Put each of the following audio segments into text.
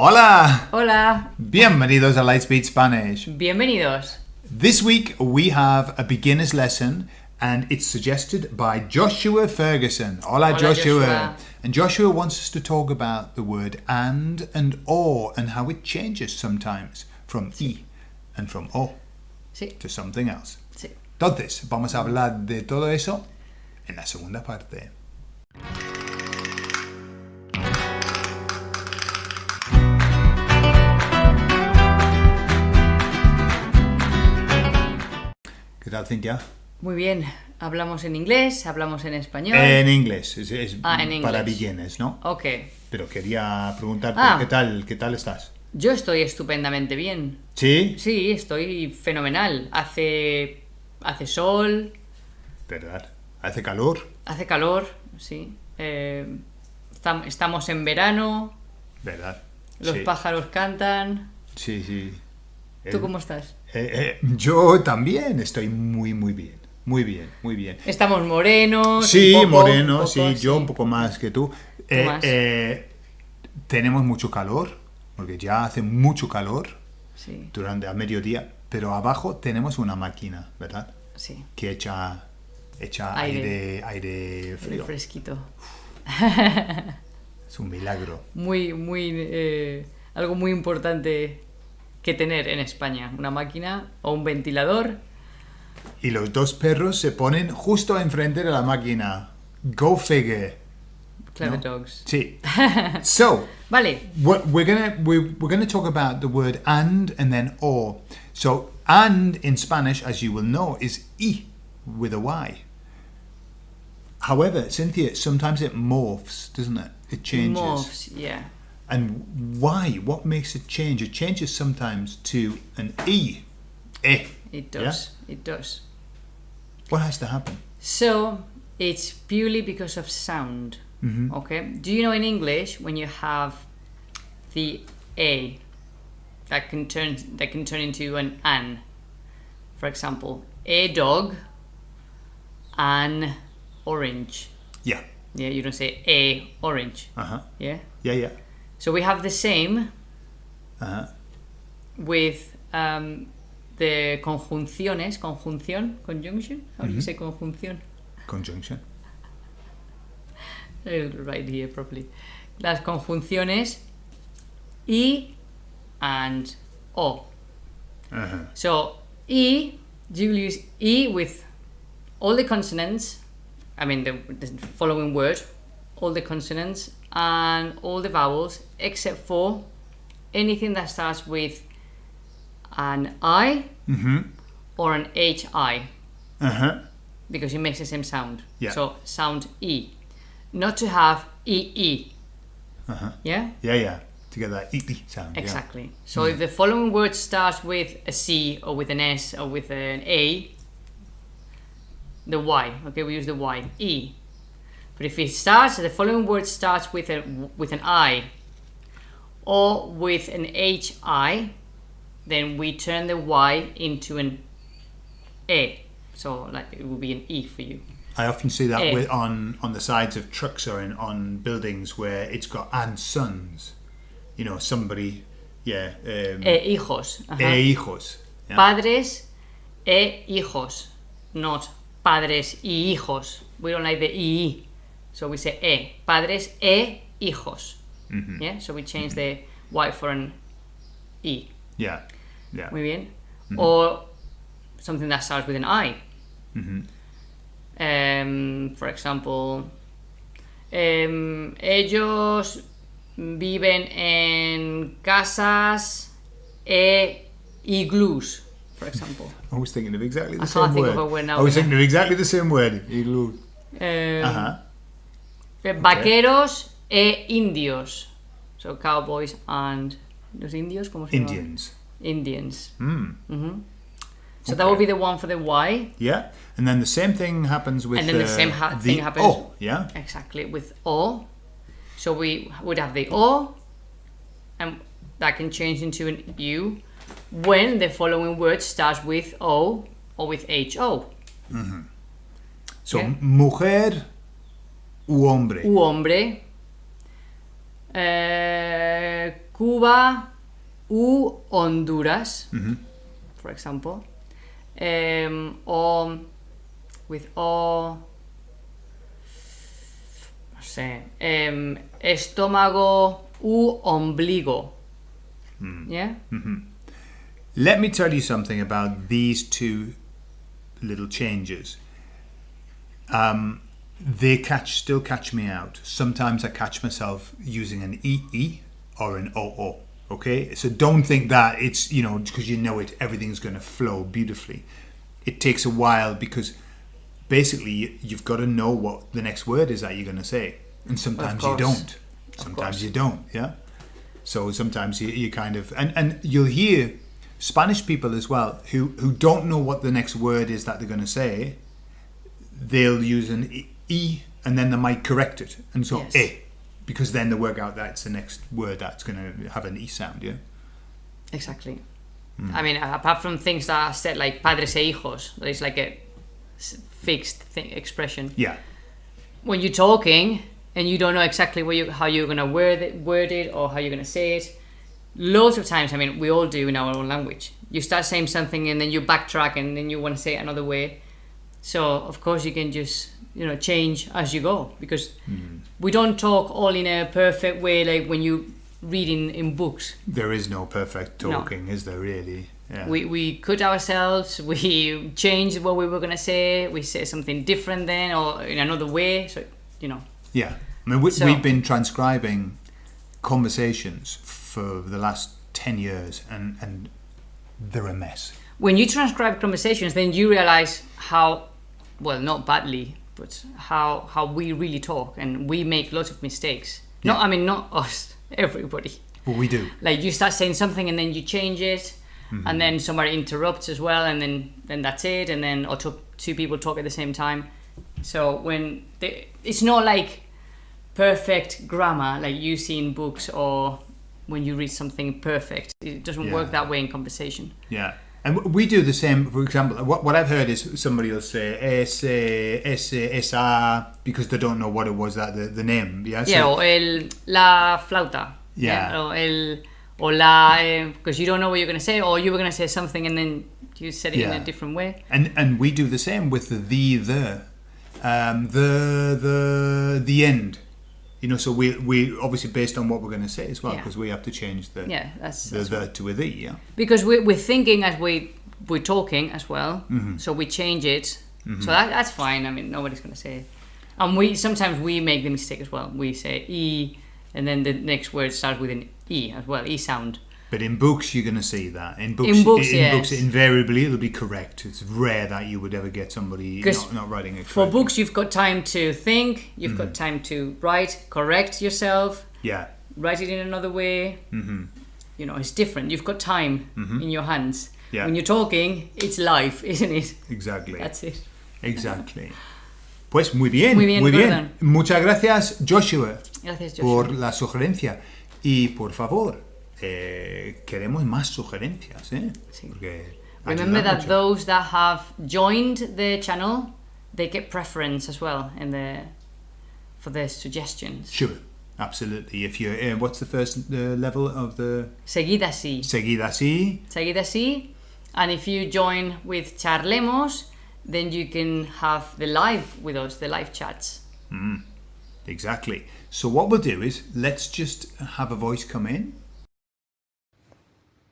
Hola! Hola, Bienvenidos a Lightspeed Spanish. bienvenidos. This week we have a beginner's lesson and it's suggested by Joshua Ferguson. Hola, Hola, Joshua. Joshua. And Joshua wants us to talk about the word and and or and how it changes sometimes from i and from o Sí, to something else. sí. Entonces, vamos a hablar de todo eso en la segunda parte. ¿Qué tal, Cintia? Muy bien. Hablamos en inglés, hablamos en español. En inglés, es, es Ah, en para beginners, ¿no? Ok. Pero quería preguntarte, Ah. ¿qué tal, qué tal estás? Yo estoy estupendamente bien. ¿Sí? Sí, estoy fenomenal. Hace, hace sol, ¿Verdad? ¿Hace calor? hace calor, sí. Eh, estam- estamos en verano, ¿Verdad? los sí. pájaros cantan. Sí, sí. ¿Tú cómo estás? Eh, eh, yo también estoy muy, muy bien. Muy bien, muy bien. Estamos morenos. Sí, un poco, moreno, un poco, sí, yo un poco más que tú. Eh, más. tenemos mucho calor, porque ya hace mucho calor Sí, durante a mediodía, pero abajo tenemos una máquina, ¿verdad? sí. Que echa, echa Aire. aire, El fresquito. Es un milagro. muy, muy, algo muy importante que tener en España. Una máquina o un ventilador. Y los dos perros se ponen justo enfrente de la máquina. Go figure. Clever No. dogs. Sí. So, Vale, we're gonna we're, we're gonna talk about the word and and then or. So and in Spanish, as you will know, is i with a y. However, Cynthia, sometimes it morphs, doesn't it? It changes. morphs, yeah. And why? What makes it change? It changes sometimes to an e. Eh. It does. It does. What has to happen? So it's purely because of sound. Okay. Do you know in English when you have the a that can turn that can turn into an an? For example, a dog, an orange. Yeah. Yeah, you don't say a orange. Uh huh. Yeah. Yeah, yeah. So we have the same Uh huh. with um, the conjunciones, conjunción, conjunction. How do you say conjunción? Conjunction. I'll write here properly. Las conjunciones y and o. Uh huh. So e, you will use e with all the consonants. I mean the, the following word, all the consonants and all the vowels except for anything that starts with an i Mm-hmm. or an hi Uh huh. because it makes the same sound. Yeah. So sound e, not to have e e. Uh-huh. Yeah. Yeah, yeah. To get that e e sound. yeah. Exactly. So if the following word starts with a C or with an S or with an A, the Y. Okay, we use the Y. E. But if it starts, the following word starts with a with an I or with an H I, then we turn the Y into an A. So like it will be an E for you. I often see that with, on on the sides of trucks or in, on buildings where it's got and sons. You know, somebody, yeah. Um, E hijos. Ajá. e hijos. Yeah. Padres e hijos, not padres y hijos. We don't like the i, so we say e. Padres e hijos. Mm-hmm. Yeah, so we change mm-hmm. the y for an e. yeah. Yeah. Muy bien. Mm-hmm. Or something that starts with an i. Um, for example, em, ellos viven en casas eh, e iglús, for example. I was thinking of exactly the I same word. word now, I was thinking of exactly the same word. Igloo. Um, Uh-huh. Eh, Vaqueros e indios. So cowboys and los indios, ¿cómo se llama? Indians. Indians. Mm. So that would be the one for the Y. Yeah. And then the same thing happens with And then the uh, same ha- the thing happens- O. Yeah. Exactly, with O. So we would have the O, and that can change into an U when the following word starts with O or with HO. So Yeah. mujer u hombre. U hombre. Eh, Cuba u Honduras, for example. Um, or with O. No sé. Um, estómago u ombligo. Yeah? Let me tell you something about these two little changes. Um, they catch still catch me out. Sometimes I catch myself using an ee or an oo. Okay, so don't think that it's you know because you know it, everything's going to flow beautifully. It takes a while because basically you- you've got to know what the next word is that you're going to say, and sometimes you don't. Sometimes you don't. Yeah. So sometimes you, you kind of and, and you'll hear Spanish people as well who who don't know what the next word is that they're going to say. They'll use an e- and then they might correct it and so Yes. e because then they work out that's the next word that's going to have an e sound. Yeah. Exactly. Hmm. I mean, apart from things that are said like padres e hijos, that is like a fixed thing, expression. Yeah. When you're talking and you don't know exactly you, how you're gonna word it, word it or how you're gonna say it, loads of times, I mean, we all do in our own language. You start saying something and then you backtrack and then you want to say it another way. So of course you can just you know change as you go because mm-hmm. we don't talk all in a perfect way like when you read in, in books. There is no perfect No. talking, is there really? Yeah. We, we cut ourselves, we change what we were gonna say, we say something different then or in another way. So you know, Yeah, I mean, we, So- we've been transcribing conversations for the last ten years, and and they're a mess. when you transcribe conversations, then you realize how well not badly, but how how we really talk and we make lots of mistakes. No, Yeah. I mean not us, everybody. But we do. Like you start saying something and then you change it, mm-hmm. and then somebody interrupts as well, and then then that's it, and then or two, two people talk at the same time. So when they, it's not like perfect grammar like you see in books or when you read something perfect. It doesn't Yeah. work that way in conversation. Yeah. And we do the same. For example, what, what I've heard is somebody will say ese, ese, esa because they don't know what it was that the, the name. Yeah. Yeah, So- or el, la flauta. Yeah. Or el, or la, eh, because you don't know what you're going to say, or you were going to say something and then you said it in a different way. and and we do the same with the the the um, the the the end. You know, so we we obviously based on what we're going to say as well Yeah. because we have to change the Yeah, that's, the, that's the to a the. Yeah. because we, we're thinking as we we're talking as well, Mm-hmm. so we change it. So that, that's fine. I mean, nobody's going to say it. And we sometimes we make the mistake as well. We say e, and then the next word starts with an e as well, e sound. But in books, you're going to see that. In books, In books, in books, yes. invariably it'll be correct. It's rare that you would ever get somebody not, not writing it For books, you've got time to think. You've got Mm-hmm. time to write, correct yourself. Yeah, write it in another way. You know, it's different. You've got time in your hands. Yeah. When you're talking, it's life, isn't it? exactly. That's it. Exactly. Pues muy bien, Muy bien, Gordon. Muchas gracias, Joshua, Gracias, Joshua. por la sugerencia. Y por favor, eh, queremos más sugerencias, ¿eh? Sí. Porque Remember that mucho. those that have joined the channel, they get preference as well in the for the suggestions. Sure, absolutely. If you, uh, what's the first uh, level of the Seguid así. seguida así? Seguid así. And if you join with Charlemos, then you can have the live with us, the live chats. Exactly. So what we'll do is let's just have a voice come in.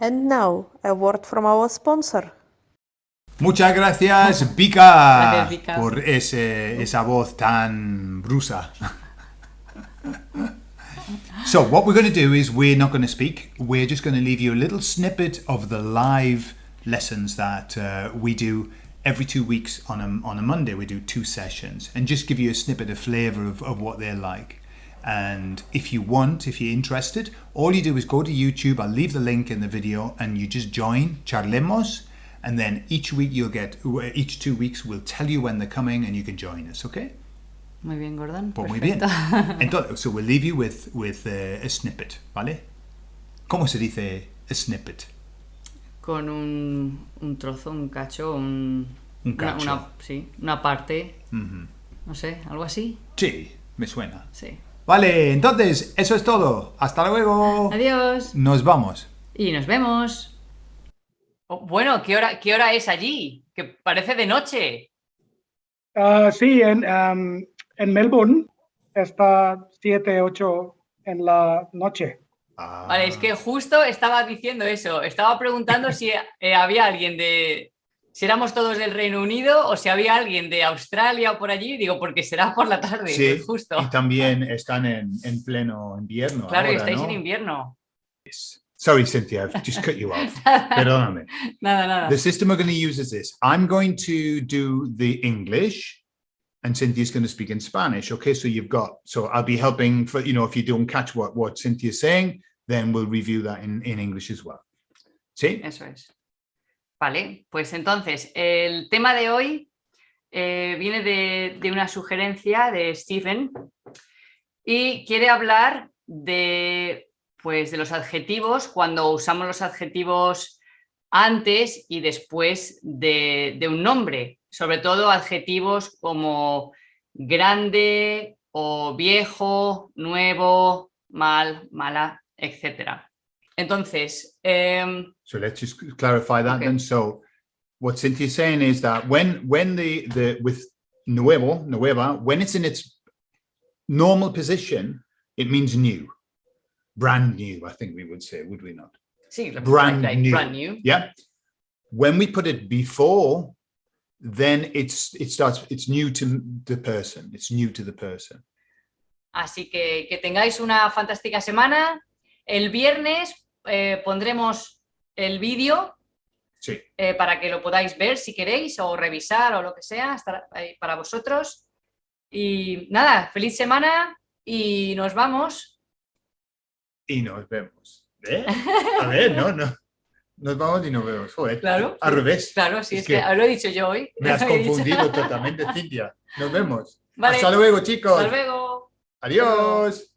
And now, a word from our sponsor. Muchas gracias, Vika, por ese, esa voz tan brusa. so, what we're going to do is we're not going to speak. We're just going to leave you a little snippet of the live lessons that uh, we do every two weeks on a, on a Monday. We do two sessions and just give you a snippet, a flavour of, of what they're like. And if you want, if you're interested, all you do is go to YouTube. I'll leave the link in the video and you just join Charlemos. And then each week you'll get, each two weeks we'll tell you when they're coming and you can join us, okay? Muy bien, Gordon. Pues muy bien. Perfecto. Entonces, so we'll leave you with, with uh, a snippet, ¿vale? ¿Cómo se dice a snippet? Con un, un trozo, un cacho, un, Un cacho. Una, sí, una parte, Ujú. no sé, algo así. Sí, me suena. Sí. Vale, entonces, eso es todo. Hasta luego. Adiós. Nos vamos. Y nos vemos. Oh, bueno, ¿qué hora, ¿qué hora es allí? Que parece de noche. Ah, sí, en, am, en Melbourne está 7, 8 en la noche. Ah, Vale, es que justo estaba diciendo eso. Estaba preguntando si eh, había alguien de. Si éramos todos del Reino Unido o si había alguien de Australia o por allí. Digo, porque será por la tarde, Sí, pues justo. y también están en, en pleno invierno. Claro, ahora, estáis ¿no? en invierno. Sorry, Cynthia, I've just cut you off. Perdóname. Nada, nada. The system we're going to use is this. I'm going to do the English and Cynthia's going to speak in Spanish. Okay, so you've got, so I'll be helping for, you know, if you don't catch what, what Cynthia's saying, then we'll review that in, in English as well. See? Eso es. Vale, pues entonces, el tema de hoy eh, viene de, una sugerencia de Stephen y quiere hablar de, pues, de los adjetivos cuando usamos los adjetivos antes y después de, de un nombre, sobre todo adjetivos como grande o viejo, nuevo, mal, mala, etc. Entonces, em, So let's just clarify that Okay. then. So what Cynthia's saying is that when when the the with nuevo, nueva, when it's in its normal position, it means new, brand new, I think we would say, would we not? sí, Brand like new. brand new. Yeah. When we put it before, then it's it starts, it's new to the person. It's new to the person. Así que que tengáis una fantástica semana. El viernes eh, pondremos el vídeo Sí. eh, para que lo podáis ver si queréis o revisar o lo que sea, estará ahí para vosotros. Y nada, feliz semana y nos vamos. Y nos vemos. ¿Eh? A ver, no, no. Nos vamos y nos vemos. Joder. Claro. Al revés. Claro, sí, Es es, que, que lo he dicho yo hoy. Me has confundido totalmente, Cintia. Nos vemos. Vale. Hasta luego, chicos. Hasta luego. Adiós.